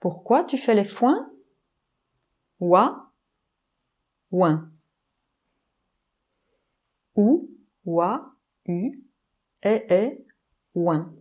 Pourquoi tu fais les foins? Wa, ouin. Ou, wa, u, e, e, ouin.